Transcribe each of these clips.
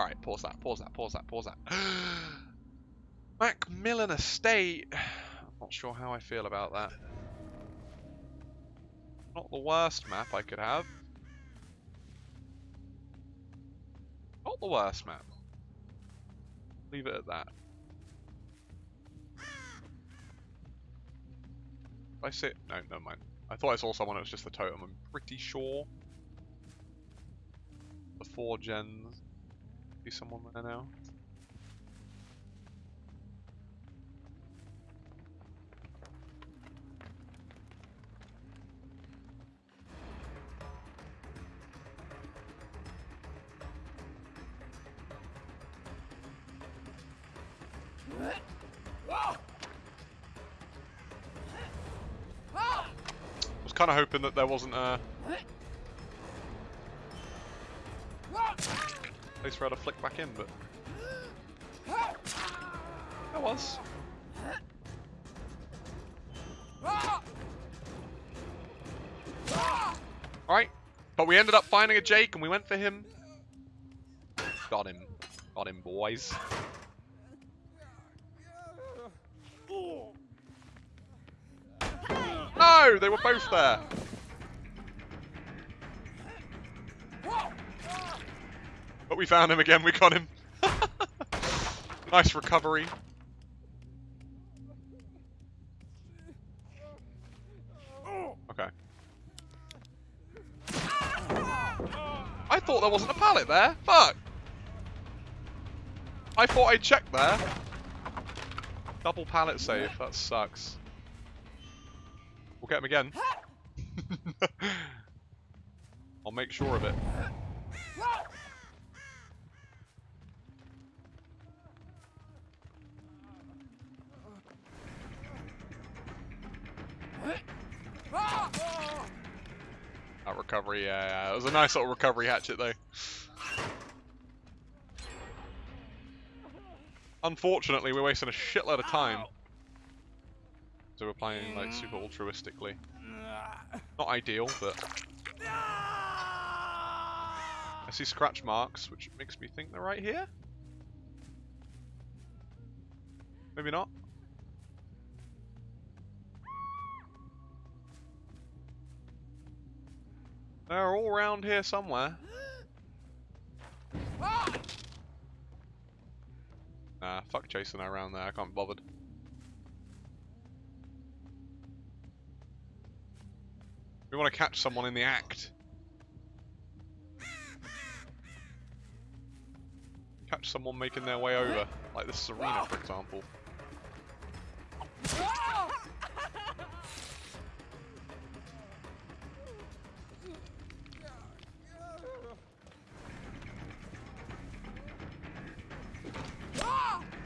Alright, pause that, pause that, pause that, pause that. Macmillan Estate. I'm not sure how I feel about that. Not the worst map I could have. Not the worst map. Leave it at that. I sit. No, never mind. I thought I saw someone. It was just the totem. I'm pretty sure. The four gens. Be someone there now. I was kind of hoping that there wasn't a place for her to flick back in, but That was. Alright, but we ended up finding a Jake and we went for him. Got him. Got him, boys. No, they were both there. We found him again, we got him. nice recovery. Okay. I thought there wasn't a pallet there. Fuck. I thought I checked there. Double pallet save. That sucks. We'll get him again. I'll make sure of it. That recovery, yeah, yeah. It was a nice little recovery hatchet though. Unfortunately, we're wasting a shitload of time. So we're playing like super altruistically. Not ideal, but I see scratch marks, which makes me think they're right here. Maybe not. They're all around here somewhere. Nah, fuck chasing around there, I can't be bothered. We want to catch someone in the act. Catch someone making their way over, like this Serena, for example.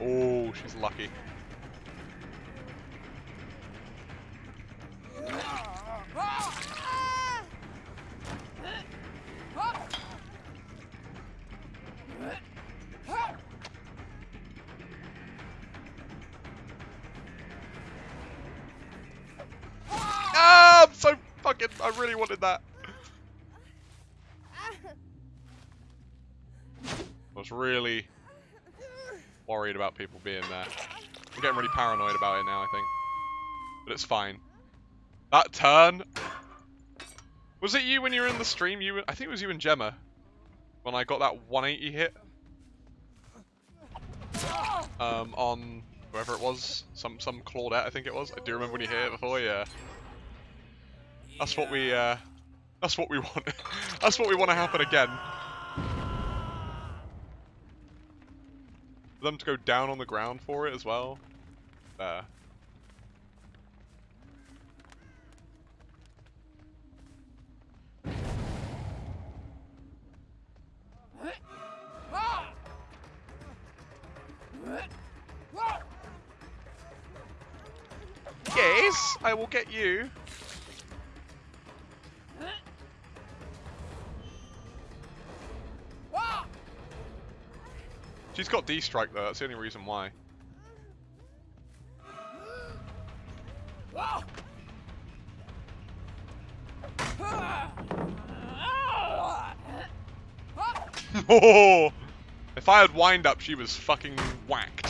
Oh, she's lucky. Ah, I'm so fucking. I really wanted that. I was really worried about people being there. I'm getting really paranoid about it now, I think. But it's fine. That turn. Was it you when you were in the stream? You, I think it was you and Gemma. When I got that 180 hit. Um, on whoever it was, some some Claudette, I think it was. I do remember when you hit it before. Yeah. That's what we. Uh, that's what we want. that's what we want to happen again. For them to go down on the ground for it as well. There. Yes, I will get you. She's got D-strike though, that's the only reason why. If I had wind up, she was fucking whacked.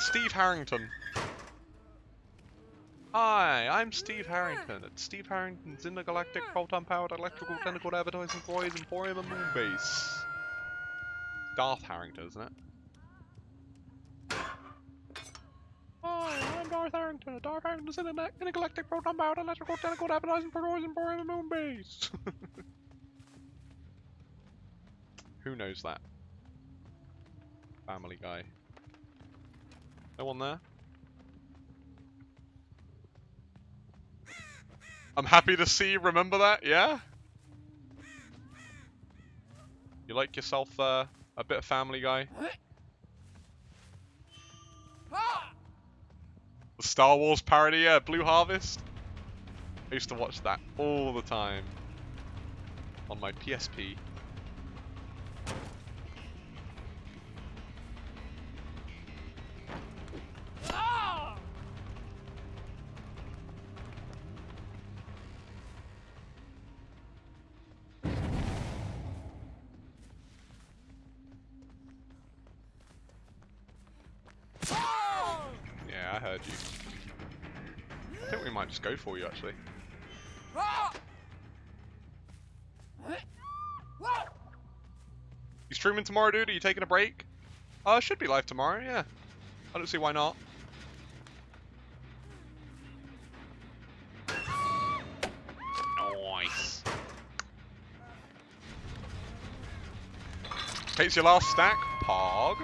Steve Harrington. Hi, I'm Steve Harrington at Steve Harrington's Intergalactic Proton Powered Electrical Tentacle Advertising Employees Emporium and Moonbase. Darth Harrington, isn't it? Hi, I'm Darth Harrington at Darth Harrington's Internet Intergalactic Proton Powered Electrical Tentacle Advertising Employees Emporium and Moonbase. Who knows that? Family Guy. No one there? I'm happy to see you remember that, yeah? You like yourself uh, a bit of Family Guy? Star Wars parody, yeah, Blue Harvest? I used to watch that all the time. On my PSP. I heard you. I think we might just go for you, actually. You streaming tomorrow, dude? Are you taking a break? Uh, should be live tomorrow, yeah. I don't see why not. Nice. Takes your last stack, Pog.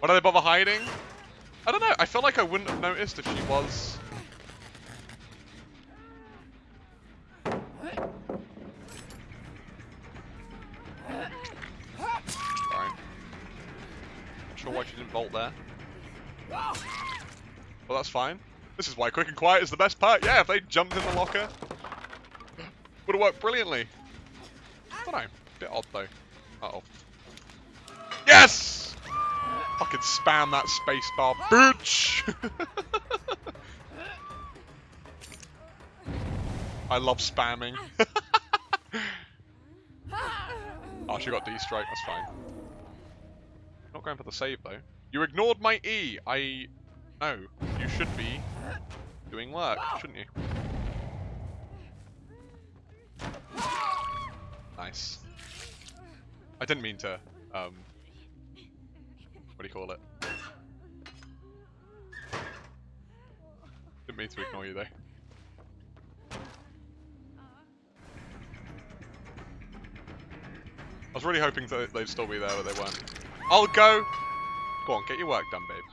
Why do they bother hiding? I don't know. I feel like I wouldn't have noticed if she was. Right. Not sure why she didn't bolt there. Well, that's fine. This is why quick and quiet is the best part. Yeah, if they jumped in the locker, would have worked brilliantly. I don't know. Bit odd though. Uh oh. Yes! Fucking spam that spacebar, bitch! I love spamming. oh, she got D-strike, that's fine. Not going for the save though. You ignored my E! I... No, you should be doing work, shouldn't you? Nice. I didn't mean to, um... What do you call it? Didn't mean to ignore you though. I was really hoping that they'd still be there, but they weren't. I'll go! Go on, get your work done, babe.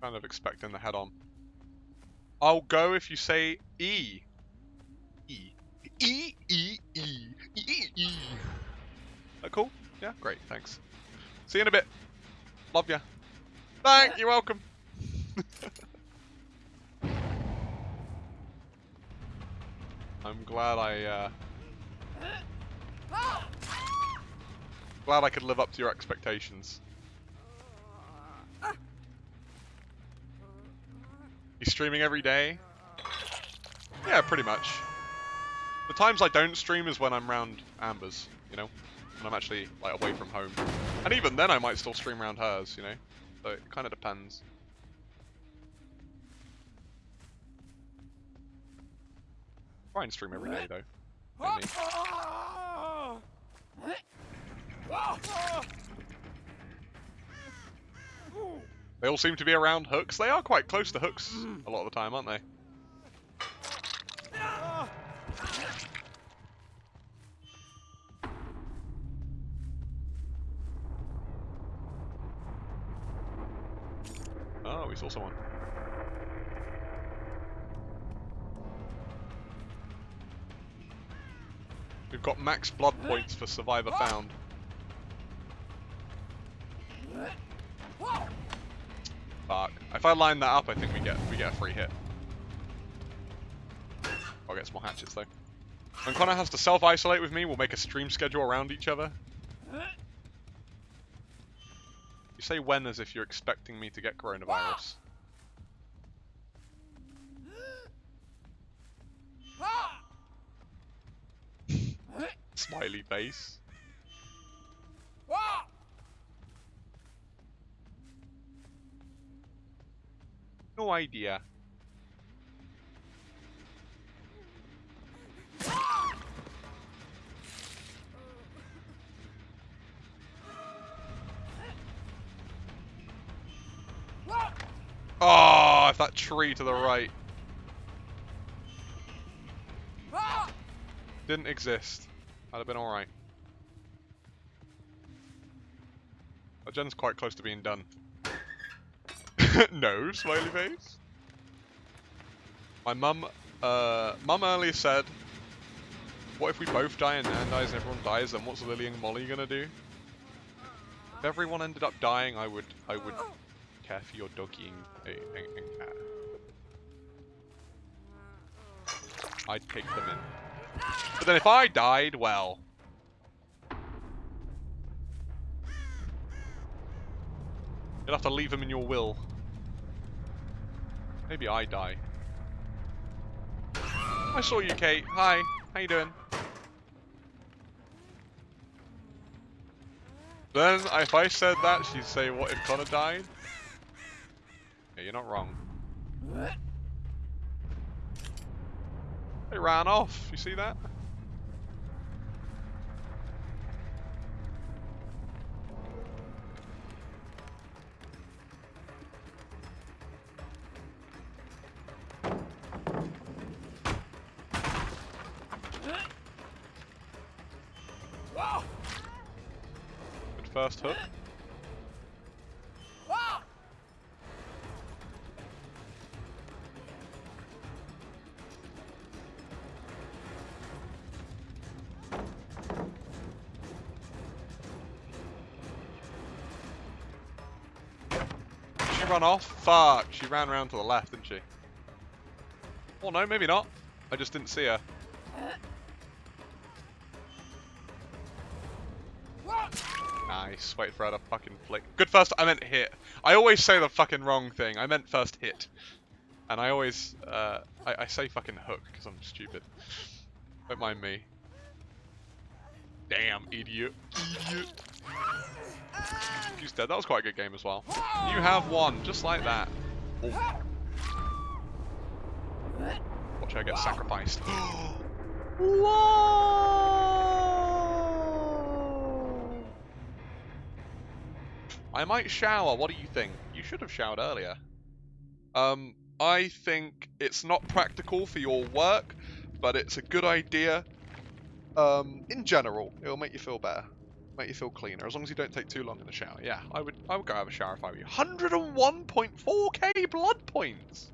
Kind of expecting the head on. I'll go if you say E. E. E, E, E. E, E. That cool? Yeah, great, thanks. See you in a bit. Love ya. Thank you, welcome. I'm glad I, uh... Glad I could live up to your expectations. You streaming every day? Yeah, pretty much. The times I don't stream is when I'm round Amber's, you know? When I'm actually, like, away from home. And even then I might still stream around hers, you know? So it kind of depends. Try and stream every day, though. They all seem to be around hooks. They are quite close to hooks a lot of the time, aren't they? Oh, we saw someone. We've got max blood points for survivor found. If I line that up, I think we get we get a free hit. I'll get some more hatchets though. When Connor has to self-isolate with me, we'll make a stream schedule around each other. You say when as if you're expecting me to get coronavirus. Smiley face. No idea. Oh, if that tree to the right didn't exist, I'd have been alright. That gen's quite close to being done. no, smiley face. My mum, uh, mum earlier said, what if we both die and Nan dies and everyone dies, then what's Lily and Molly gonna do? If everyone ended up dying, I would, I would care for your doggy and, and, and cat. I'd take them in. But then if I died, well... You'll have to leave them in your will. Maybe I die. I saw you, Kate. Hi. How you doing? Then, if I said that, she'd say, what if Connor died? Yeah, you're not wrong. They ran off. You see that? Run off? Fuck, she ran around to the left, didn't she? Oh no, maybe not. I just didn't see her. Nice. Wait for her to fucking flick. Good first. I meant hit. I always say the fucking wrong thing. I meant first hit. And I always, uh, I, I say fucking hook because I'm stupid. Don't mind me. Damn, idiot. Idiot. He's dead. That was quite a good game as well. You have won, just like that. Oh. Watch her get sacrificed. Whoa! I might shower. What do you think? You should have showered earlier. Um, I think it's not practical for your work, but it's a good idea. Um, in general, it'll make you feel better, make you feel cleaner, as long as you don't take too long in the shower. Yeah, I would, I would go have a shower if I were you. 101.4k blood points.